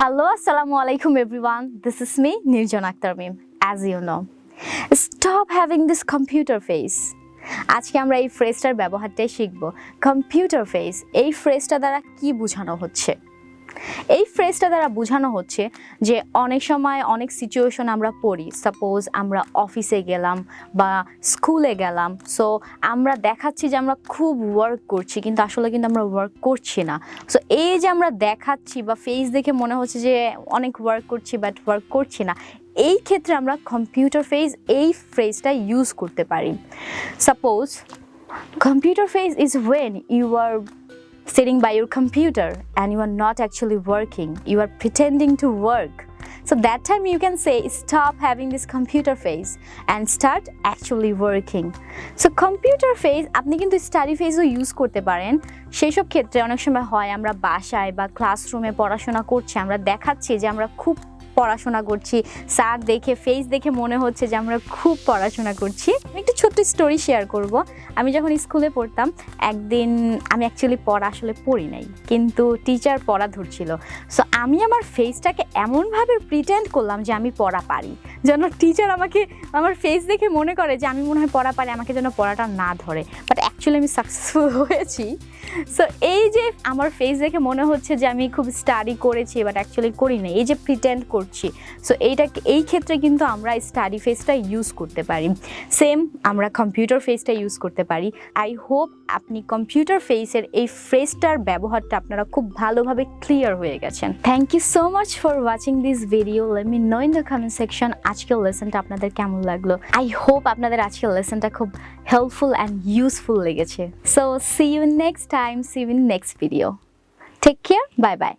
Hello, Assalamu alaikum everyone. This is me, Nirjan Akhtar Mim. As you know, stop having this computer face. আজকে আমরা এই ফ্রেজটার ব্যবহারটাই শিখব computer face এই ফ্রেজটা দ্বারা কি বোঝানো হচ্ছে এই ফ্রেজটা দ্বারা বোঝানো হচ্ছে যে অনেক সময় অনেক সিচুয়েশন আমরা পড়ি। সাপোজ আমরা অফিসে গেলাম বা স্কুলে গেলাম সো আমরা দেখাচ্ছি যে আমরা খুব ওয়ার্ক করছি, কিন্তু আসলে কিন্তু আমরা ওয়ার্ক করছি না। সো এই যে আমরা দেখাচ্ছি বা ফেস দেখে মনে হচ্ছে যে অনেক ওয়ার্ক করছি বাট ওয়ার্ক করছি না, এই ক্ষেত্রে আমরা কম্পিউটার ফেজ এই ফ্রেজটা ইউজ করতে পারি। Suppose computer phrase is when you are sitting by your computer and you are not actually working you are pretending to work so that time you can say stop having this computer phase and start actually working so computer phase আপনি কিন্তু study ফেজও use করতে পারেন সেই সব ক্ষেত্রে অনেক সময় হয় আমরা বাসায় বা ক্লাসরুমে পড়াশোনা করছি আমরা দেখাচ্ছি যে আমরা খুব পড়াশোনা করছি। স্যার দেখে ফেস দেখে মনে হচ্ছে যে আমরা খুব পড়াশোনা করছি। আমি একটু ছোট্ট স্টোরি শেয়ার করব। আমি যখন স্কুলে পড়তাম, একদিন আমি অ্যাকচুয়ালি পড়া আসলে পড়ি নাই, কিন্তু টিচার পড়া ধরছিল। সো আমি আমার ফেসটাকে এমনভাবে প্রিটেন্ড করলাম যে আমি পড়া পারি। যেন টিচার আমাকে, আমার ফেস দেখে মনে করে যে আমি মনে হয় পড়া পারি, আমাকে যেন পড়াটা না ধরে। বাট অ্যাকচুয়ালি আমি সাকসেসফুল হয়েছি। সো এই যে আমার ফেস দেখে মনে হচ্ছে যে আমি খুব স্টাডি করেছি বাট অ্যাকচুয়ালি করি না এই যে প্রিটেন্ড করছি। সো এইটা, এই ক্ষেত্রে কিন্তু আমরা স্টাডি ফেসটা ইউজ করতে পারি। সেম আমরা কম্পিউটার ফেসটা ইউজ করতে পারি। আই হোপ আপনি কম্পিউটার ফেসের এই ফ্রেজটার ব্যবহারটা আপনারা খুব ভালোভাবে ক্লিয়ার হয়ে গেছেন। Thank you so much for watching this video let me know in the comment section আজকের লেসনটা আপনাদের কেমন লাগল? আই হোপ আপনাদের আজকের লেসনটা খুব হেল্পফুল অ্যান্ড ইউজফুল লেগেছে। So see you next time see you next video take care bye bye